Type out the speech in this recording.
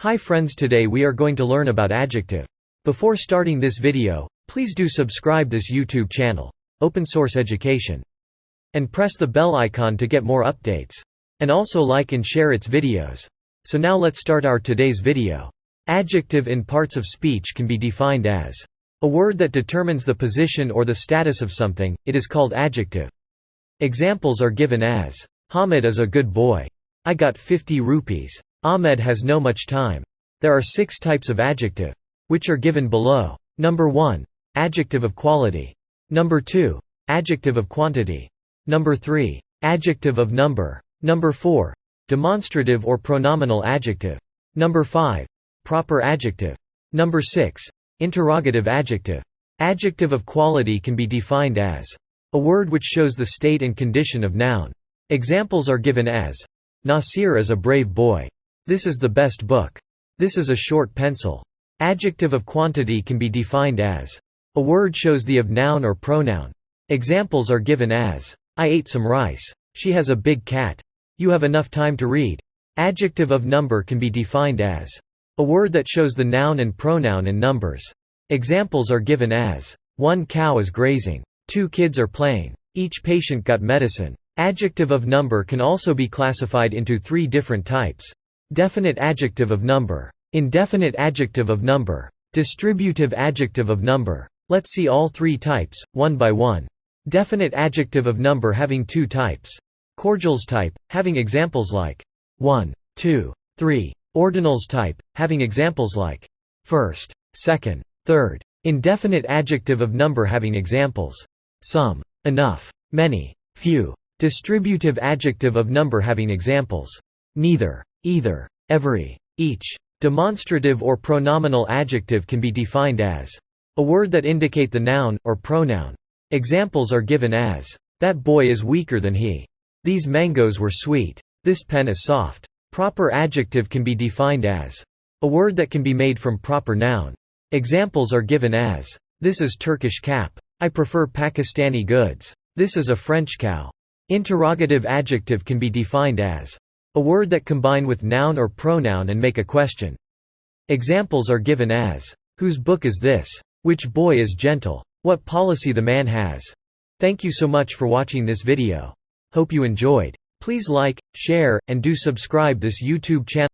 Hi friends today we are going to learn about adjective. Before starting this video, please do subscribe this YouTube channel, Open Source Education. And press the bell icon to get more updates. And also like and share its videos. So now let's start our today's video. Adjective in parts of speech can be defined as a word that determines the position or the status of something, it is called adjective. Examples are given as, Hamid is a good boy. I got 50 rupees. Ahmed has no much time. There are six types of adjective. Which are given below. Number 1. Adjective of quality. Number 2. Adjective of quantity. Number 3. Adjective of number. Number 4. Demonstrative or pronominal adjective. Number 5. Proper adjective. Number 6. Interrogative adjective. Adjective of quality can be defined as a word which shows the state and condition of noun. Examples are given as Nasir is a brave boy. This is the best book. This is a short pencil. Adjective of quantity can be defined as a word shows the of noun or pronoun. Examples are given as I ate some rice. She has a big cat. You have enough time to read. Adjective of number can be defined as a word that shows the noun and pronoun in numbers. Examples are given as one cow is grazing. Two kids are playing. Each patient got medicine. Adjective of number can also be classified into three different types. Definite adjective of number. Indefinite adjective of number. Distributive adjective of number. Let's see all three types, one by one. Definite adjective of number having two types. Cardinals type, having examples like 1, 2, 3. Ordinals type, having examples like first, second, third. Indefinite adjective of number having examples some, enough, many, few. Distributive adjective of number having examples neither, either, every, each. Demonstrative or pronominal adjective can be defined as a word that indicate the noun, or pronoun. Examples are given as, that boy is weaker than he. These mangoes were sweet. This pen is soft. Proper adjective can be defined as a word that can be made from proper noun. Examples are given as, this is Turkish cap. I prefer Pakistani goods. This is a French cow. Interrogative adjective can be defined as a word that combine with noun or pronoun and make a question. Examples are given as, Whose book is this? Which boy is gentle? What policy the man has? Thank you so much for watching this video. Hope you enjoyed. Please like, share, and do subscribe this YouTube channel.